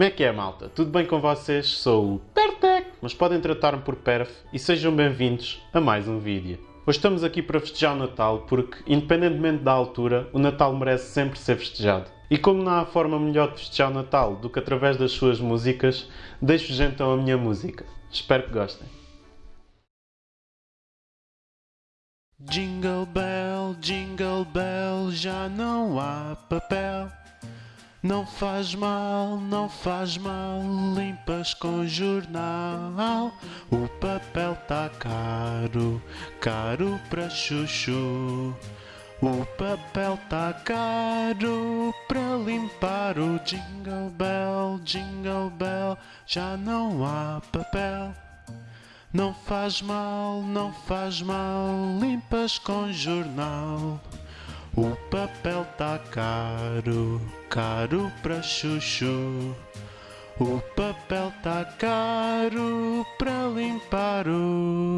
Como é que é, malta? Tudo bem com vocês? Sou o Pertec, mas podem tratar-me por Perf e sejam bem-vindos a mais um vídeo. Hoje estamos aqui para festejar o Natal porque, independentemente da altura, o Natal merece sempre ser festejado. E como não há forma melhor de festejar o Natal do que através das suas músicas, deixo-vos então a minha música. Espero que gostem. Jingle bell, jingle bell, já não há papel. Não faz mal, não faz mal, limpas com jornal. O papel tá caro, caro pra chuchu. O papel tá caro pra limpar o jingle bell, jingle bell, já não há papel. Não faz mal, não faz mal, limpas com jornal. O papel tá caro, caro pra chuchu. O papel tá caro pra limpar o